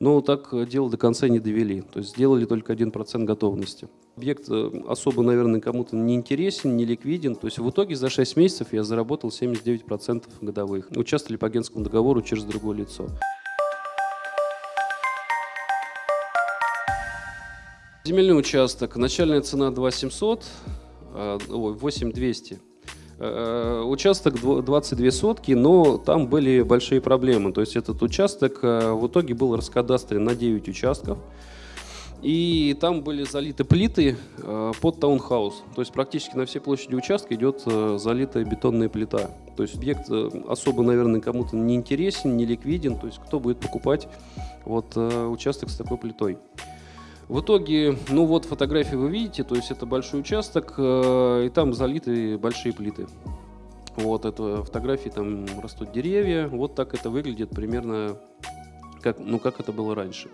Но так э, дело до конца не довели. То есть сделали только 1% готовности. Объект э, особо, наверное, кому-то не интересен, не ликвиден. То есть в итоге за 6 месяцев я заработал 79% годовых. Участвовали по агентскому договору через другое лицо. Земельный участок. Начальная цена 2700, ой, 8200. Э, участок 22 сотки, но там были большие проблемы. То есть этот участок э, в итоге был раскадастрен на 9 участков. И там были залиты плиты э, под таунхаус. То есть практически на всей площади участка идет залитая бетонная плита. То есть объект особо, наверное, кому-то не интересен, не ликвиден. То есть кто будет покупать вот участок с такой плитой. В итоге, ну вот фотографии вы видите, то есть это большой участок, э, и там залиты большие плиты. Вот это фотографии, там растут деревья, вот так это выглядит примерно, как, ну как это было раньше.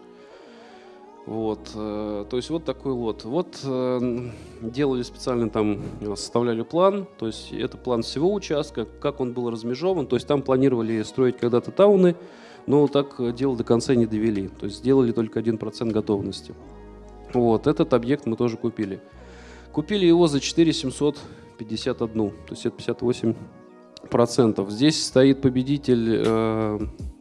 Вот, э, то есть вот такой лот. Вот э, делали специально там, составляли план, то есть это план всего участка, как он был размежован, то есть там планировали строить когда-то тауны, но так дело до конца не довели, то есть сделали только 1% готовности. Вот, этот объект мы тоже купили. Купили его за 4 751, то есть это 58 процентов. Здесь стоит победитель э,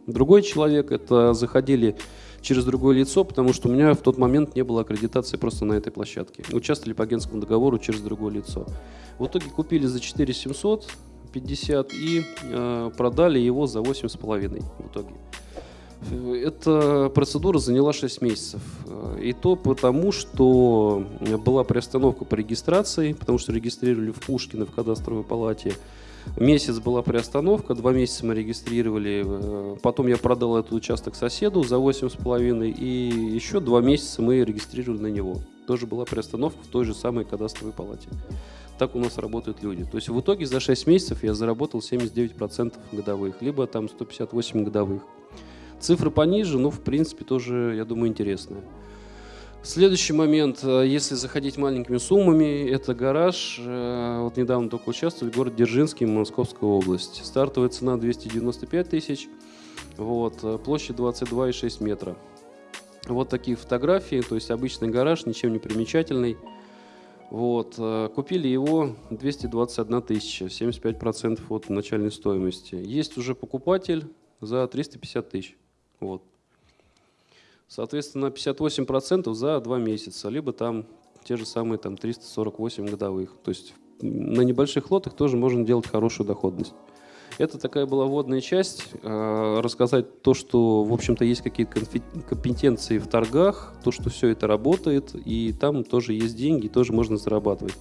другой человек, это заходили через другое лицо, потому что у меня в тот момент не было аккредитации просто на этой площадке. Участвовали по агентскому договору через другое лицо. В итоге купили за 4 750 и э, продали его за 8,5 в итоге. Эта процедура заняла 6 месяцев. И то потому, что была приостановка по регистрации, потому что регистрировали в Пушкино в кадастровой палате. Месяц была приостановка, два месяца мы регистрировали. Потом я продал этот участок соседу за 8,5 и еще два месяца мы регистрировали на него. Тоже была приостановка в той же самой кадастровой палате. Так у нас работают люди. То есть в итоге за 6 месяцев я заработал 79% годовых, либо там 158 годовых. Цифры пониже, но в принципе тоже, я думаю, интересные. Следующий момент, э, если заходить маленькими суммами, это гараж. Э, вот недавно только участвовали, город Дзержинский, Московская область. Стартовая цена 295 тысяч, вот, э, площадь 22,6 метра. Вот такие фотографии, то есть обычный гараж, ничем не примечательный. Вот, купили его 221 тысяча, 75% от начальной стоимости. Есть уже покупатель за 350 тысяч. Вот. Соответственно, 58% за 2 месяца, либо там те же самые там 348 годовых. То есть на небольших лотах тоже можно делать хорошую доходность. Это такая была вводная часть, э, рассказать то, что, в общем-то, есть какие-то компетенции в торгах, то, что все это работает, и там тоже есть деньги, тоже можно зарабатывать.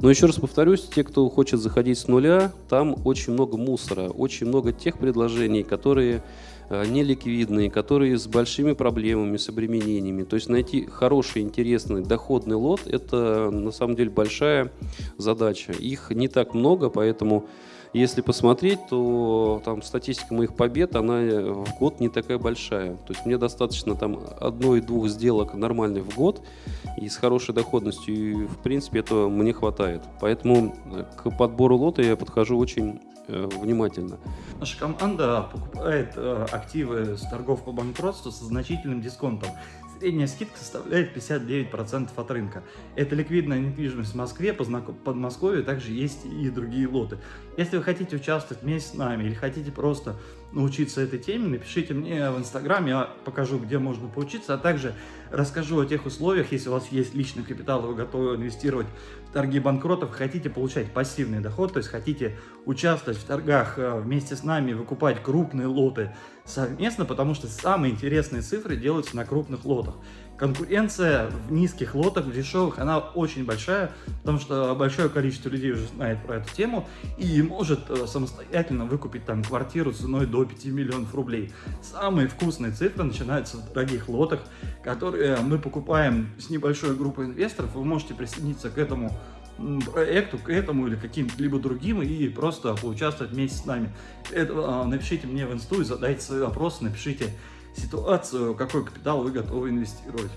Но еще раз повторюсь, те, кто хочет заходить с нуля, там очень много мусора, очень много тех предложений, которые Э, неликвидные, которые с большими проблемами, с обременениями. То есть найти хороший, интересный, доходный лот – это на самом деле большая задача. Их не так много, поэтому если посмотреть, то там статистика моих побед, она в год не такая большая. То есть мне достаточно там одной-двух сделок нормальных в год и с хорошей доходностью. И в принципе этого мне хватает. Поэтому к подбору лота я подхожу очень Э, внимательно. Наша команда покупает э, активы с торгов по банкротству со значительным дисконтом. Средняя скидка составляет 59% от рынка. Это ликвидная недвижимость в Москве, по Подмосковью также есть и другие лоты. Если вы хотите участвовать вместе с нами или хотите просто научиться этой теме, напишите мне в Инстаграм, я покажу, где можно поучиться, а также расскажу о тех условиях, если у вас есть личный капитал, вы готовы инвестировать в торги банкротов, хотите получать пассивный доход, то есть хотите участвовать в торгах э, вместе с нами, выкупать крупные лоты совместно, потому что самые интересные цифры делаются на крупных лотах. Конкуренция в низких лотах, в дешевых, она очень большая, потому что большое количество людей уже знает про эту тему и может э, самостоятельно выкупить там квартиру ценой до 5 миллионов рублей. Самые вкусные цифры начинаются в дорогих лотах, которые мы покупаем с небольшой группой инвесторов. Вы можете присоединиться к этому проекту, к этому или каким-либо другим и просто поучаствовать вместе с нами. Это, а, напишите мне в инсту и задайте свои вопросы, напишите ситуацию, какой капитал вы готовы инвестировать.